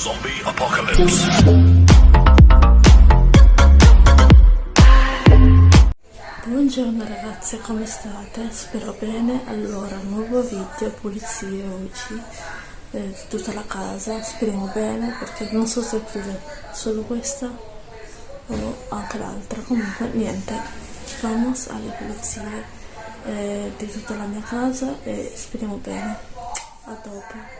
Zombie Apocalypse. Buongiorno ragazze, come state? Spero bene. Allora, nuovo video, pulizie, luci, eh, tutta la casa, speriamo bene perché non so se prende solo questa o anche l'altra. Comunque, niente, vamos alle pulizie eh, di tutta la mia casa e speriamo bene. A dopo.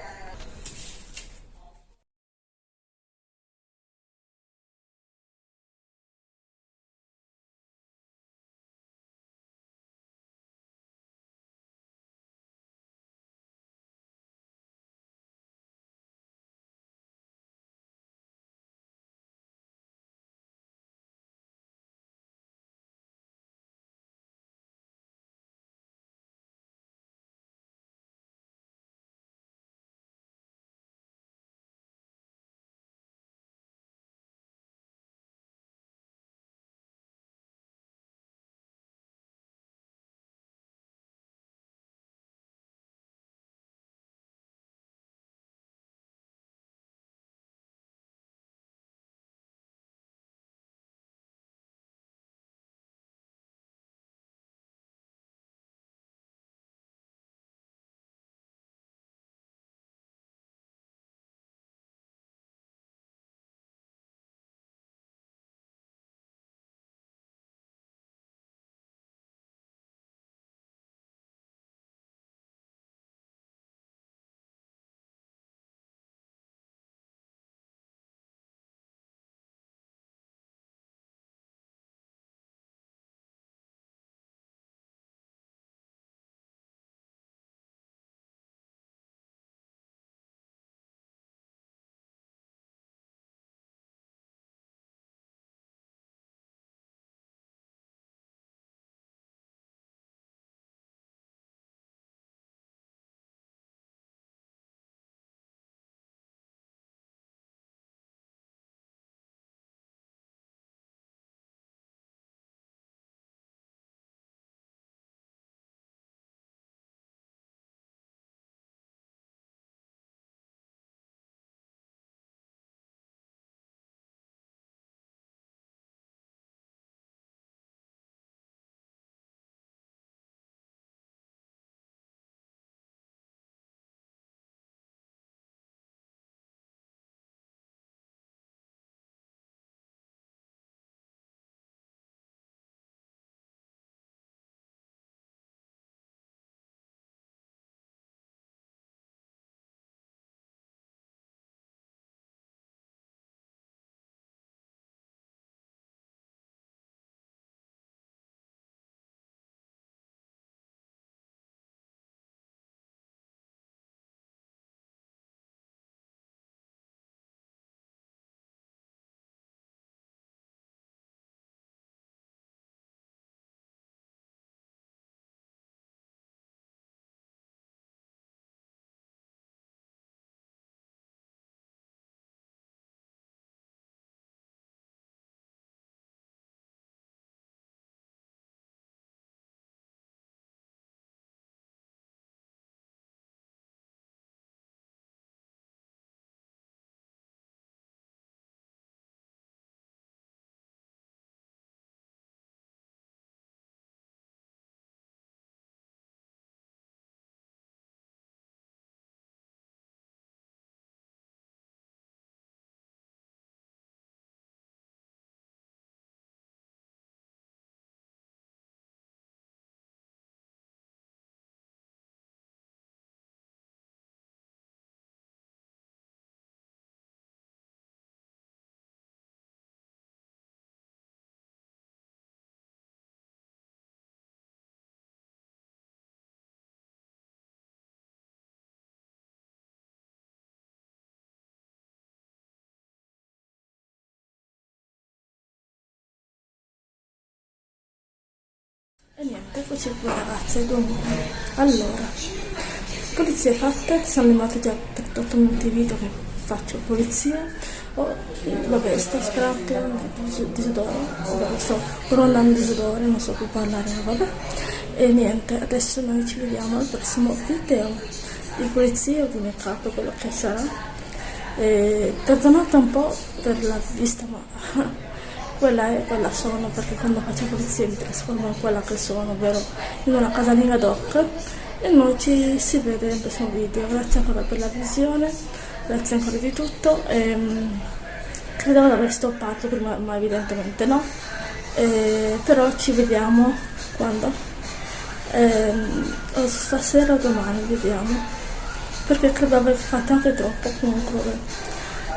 E niente, eccoci qua ragazze, dunque, allora, pulizie fatte, siamo animati già per 8 minuti di video che faccio pulizia, oh, vabbè, sto sperando disodore, vabbè, sto provando disodore, non so più parlare, vabbè, e niente, adesso noi ci vediamo al prossimo video di pulizia o di make up, quello che sarà, e perdonate un po' per la vista ma quella è quella sono perché quando faccio pulizia mi trasformo in quella che sono ovvero in una casalinga doc. E noi ci si vede nel prossimo video. Grazie ancora per la visione grazie ancora di tutto. E, um, credevo di aver stoppato prima ma evidentemente no. E, però ci vediamo quando? Eh, stasera o domani vediamo. Perché credo aver fatto anche troppo comunque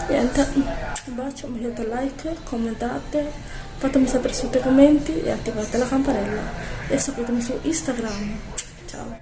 niente un bacio mettete like commentate fatemi sapere sotto i commenti e attivate la campanella. E seguitemi su instagram. Ciao